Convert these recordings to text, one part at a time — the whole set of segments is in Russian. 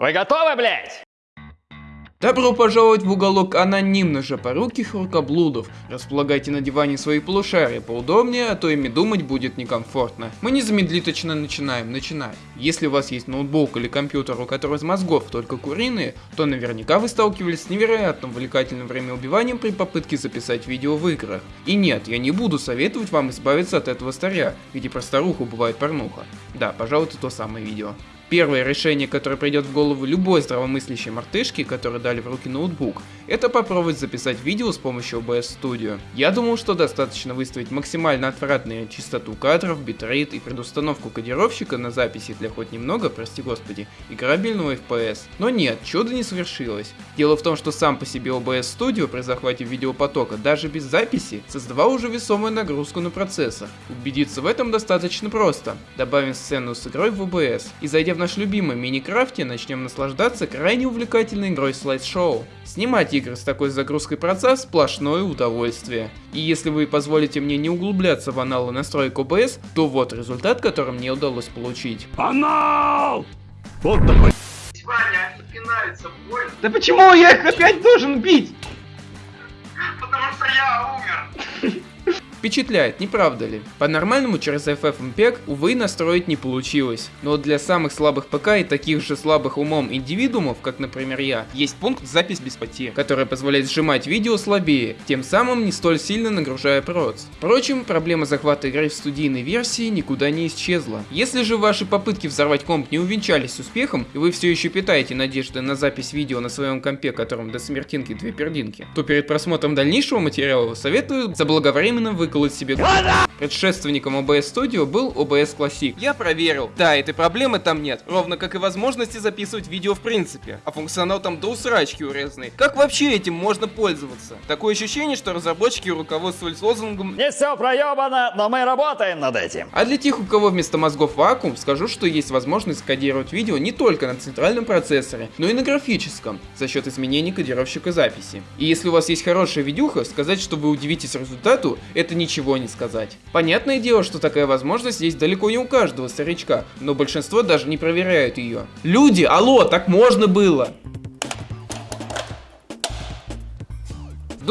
Вы готовы, блядь? Добро пожаловать в уголок анонимно жопоруких рукоблудов. Располагайте на диване свои полушария поудобнее, а то ими думать будет некомфортно. Мы незамедлительно начинаем начинать. Если у вас есть ноутбук или компьютер, у которого из мозгов только куриные, то наверняка вы сталкивались с невероятно увлекательным времяубиванием при попытке записать видео в играх. И нет, я не буду советовать вам избавиться от этого старья, где про старуху бывает порнуха. Да, пожалуй, это то самое видео. Первое решение, которое придет в голову любой здравомыслящей мартышки, которой дали в руки ноутбук, это попробовать записать видео с помощью OBS Studio. Я думал, что достаточно выставить максимально отвратную частоту кадров, битрейт и предустановку кодировщика на записи для хоть немного, прости господи, играбельного FPS. Но нет, чудо не свершилось. Дело в том, что сам по себе OBS Studio при захвате видеопотока даже без записи создавал уже весомую нагрузку на процессор. Убедиться в этом достаточно просто. Добавим сцену с игрой в OBS и зайдя в наш любимый Миникрафте начнем наслаждаться крайне увлекательной игрой слайд-шоу. Снимать игры с такой загрузкой процесс сплошное удовольствие. И если вы позволите мне не углубляться в аналы настроек OBS, то вот результат, который мне удалось получить. Анал! Вот такой. Ваня, больно, Да почему я их опять должен бить? потому что я умер. Впечатляет, не правда ли? По-нормальному через FFmpeg, увы, настроить не получилось. Но для самых слабых ПК и таких же слабых умом индивидуумов, как, например, я, есть пункт «Запись без потерь», который позволяет сжимать видео слабее, тем самым не столь сильно нагружая проц. Впрочем, проблема захвата игры в студийной версии никуда не исчезла. Если же ваши попытки взорвать комп не увенчались успехом, и вы все еще питаете надежды на запись видео на своем компе, которым до смертинки две пердинки, то перед просмотром дальнейшего материала советую заблаговременно выколоть себе Предшественником OBS Studio был OBS Classic. Я проверил. Да, этой проблемы там нет. Ровно как и возможности записывать видео в принципе. А функционал там до усрачки урезанный. Как вообще этим можно пользоваться? Такое ощущение, что разработчики руководствовались лозунгом Не все проебано, но мы работаем над этим. а для тех, у кого вместо мозгов вакуум, скажу, что есть возможность кодировать видео не только на центральном процессоре, но и на графическом, за счет изменений кодировщика записи. И если у вас есть хорошая видюха, сказать, что вы удивитесь результату, это ничего не сказать. Понятное дело, что такая возможность есть далеко не у каждого старичка, но большинство даже не проверяют ее. Люди, алло, так можно было!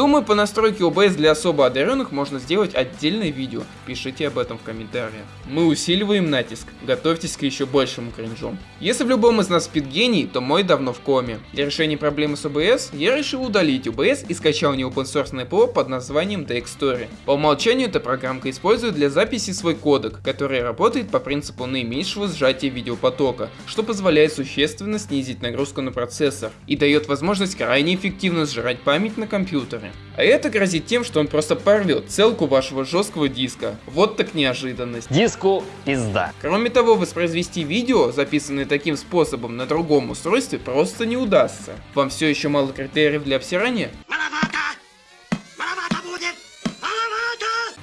Думаю, по настройке OBS для особо одаренных можно сделать отдельное видео. Пишите об этом в комментариях. Мы усиливаем натиск. Готовьтесь к еще большему кринжу. Если в любом из нас спит гений, то мой давно в коме. Для решения проблемы с OBS я решил удалить OBS и скачал не open source ПО под названием DXstory. По умолчанию эта программка использует для записи свой кодек, который работает по принципу наименьшего сжатия видеопотока, что позволяет существенно снизить нагрузку на процессор и дает возможность крайне эффективно сжирать память на компьютере. А это грозит тем, что он просто порвет целку вашего жесткого диска. Вот так неожиданность. Диску пизда. Кроме того, воспроизвести видео, записанное таким способом на другом устройстве, просто не удастся. Вам все еще мало критериев для обсирания?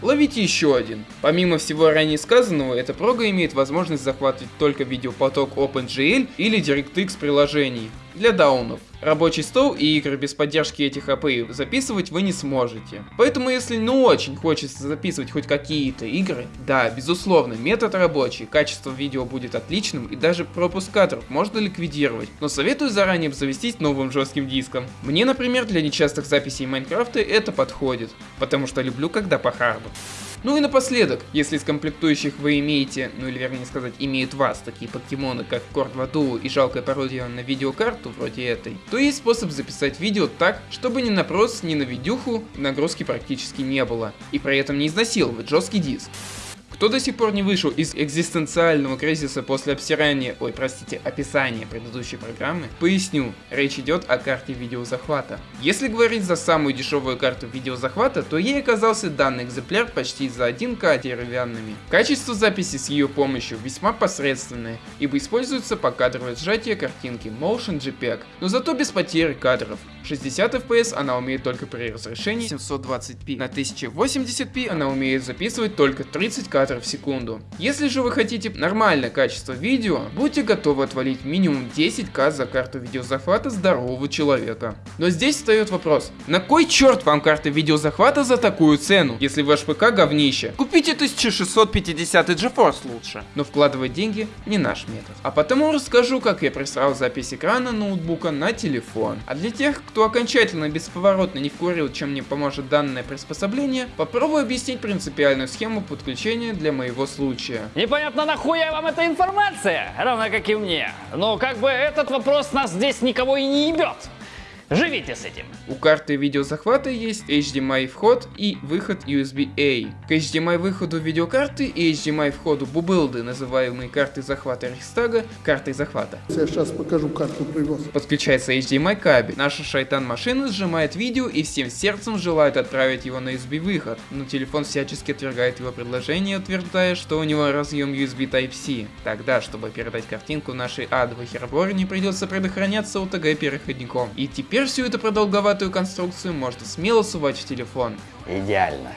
Ловите еще один. Помимо всего ранее сказанного, эта прога имеет возможность захватывать только видеопоток OpenGL или DirectX приложений для даунов. Рабочий стол и игры без поддержки этих API записывать вы не сможете. Поэтому если ну очень хочется записывать хоть какие-то игры, да, безусловно, метод рабочий, качество видео будет отличным и даже пропуск кадров можно ликвидировать, но советую заранее обзавестись новым жестким диском. Мне, например, для нечастых записей Майнкрафта это подходит, потому что люблю когда по харду. Ну и напоследок, если из комплектующих вы имеете, ну или вернее сказать, имеют вас такие покемоны, как Корд в аду и жалкая пародия на видеокарту вроде этой, то есть способ записать видео так, чтобы ни на прос, ни на видюху нагрузки практически не было, и при этом не изнасиловать жесткий диск. Кто до сих пор не вышел из экзистенциального кризиса после обсирания, ой, простите, описания предыдущей программы, поясню, речь идет о карте видеозахвата. Если говорить за самую дешевую карту видеозахвата, то ей оказался данный экземпляр почти за 1К деревянными. Качество записи с ее помощью весьма посредственное, ибо используется покадровое сжатие картинки Motion JPEG, но зато без потери кадров. 60 FPS она умеет только при разрешении 720p, на 1080p она умеет записывать только 30 кадров кадров в секунду. Если же вы хотите нормальное качество видео, будьте готовы отвалить минимум 10к за карту видеозахвата здорового человека. Но здесь встает вопрос, на кой черт вам карта видеозахвата за такую цену, если ваш ПК говнище? Купите 1650 GeForce лучше. Но вкладывать деньги не наш метод. А потому расскажу, как я присрал запись экрана ноутбука на телефон. А для тех, кто окончательно бесповоротно не вкурил, чем мне поможет данное приспособление, попробую объяснить принципиальную схему подключения для моего случая. Непонятно нахуя вам эта информация, равно как и мне. Но как бы этот вопрос нас здесь никого и не ебет. Живите с этим. У карты видеозахвата есть HDMI вход и выход USB-A. К HDMI выходу видеокарты и HDMI входу бубылды, называемые картой захвата Рейхстага, картой захвата. Я сейчас покажу карту привоз. Подключается HDMI кабель. Наша шайтан машина сжимает видео и всем сердцем желает отправить его на USB выход, но телефон всячески отвергает его предложение, утверждая, что у него разъем USB Type-C. Тогда, чтобы передать картинку нашей адовой хероборе, придется предохраняться OTG переходником. И теперь всю эту продолговатую конструкцию можно смело сувать в телефон. Идеально.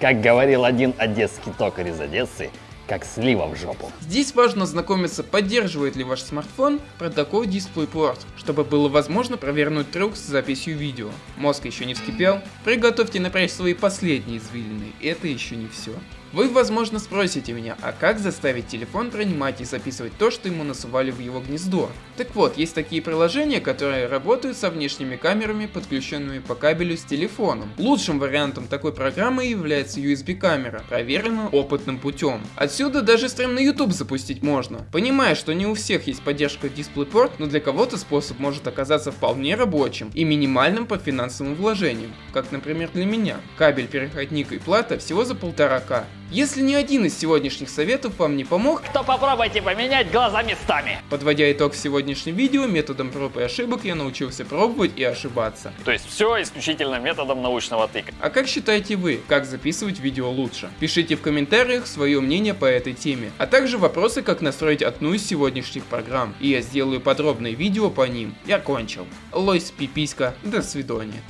Как говорил один одесский токарь из Одессы, как слива в жопу. Здесь важно ознакомиться, поддерживает ли ваш смартфон протокол DisplayPort, чтобы было возможно провернуть трюк с записью видео. Мозг еще не вскипел? Приготовьте напрячь свои последние извилины, это еще не все. Вы, возможно, спросите меня, а как заставить телефон принимать и записывать то, что ему насували в его гнездо? Так вот, есть такие приложения, которые работают со внешними камерами, подключенными по кабелю с телефоном. Лучшим вариантом такой программы является USB камера, проверенная опытным путем. Отсюда даже стрим на YouTube запустить можно. Понимая, что не у всех есть поддержка DisplayPort, но для кого-то способ может оказаться вполне рабочим и минимальным по финансовым вложениям, как например для меня. Кабель, переходник и плата всего за полтора к. Если ни один из сегодняшних советов вам не помог, То попробуйте поменять глаза местами. подводя итог сегодняшним видео, методом проб и ошибок я научился пробовать и ошибаться. То есть все исключительно методом научного тыка. А как считаете вы, как записывать видео лучше? Пишите в комментариях свое мнение по этой теме, а также вопросы, как настроить одну из сегодняшних программ, и я сделаю подробное видео по ним. Я кончил. Лойс пиписька, до свидания.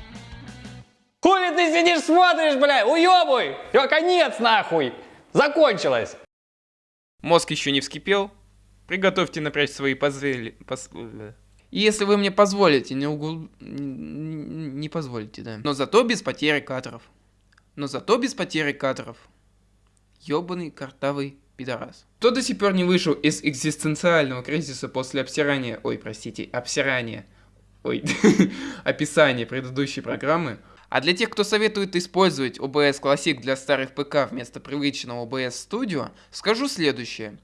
Ты сидишь смотришь, бля, уебуй! Все, конец нахуй! Закончилось! Мозг еще не вскипел? Приготовьте напрячь свои позвели... пос- э. Если вы мне позволите, не н- Не позволите, да. Но зато без потери кадров. Но зато без потери кадров. Ёбаный картавый пидорас. Кто до сих пор не вышел из экзистенциального кризиса после обсирания... Ой, простите, обсирания... Ой, описания предыдущей программы, а для тех, кто советует использовать OBS Classic для старых ПК вместо привычного OBS Studio, скажу следующее.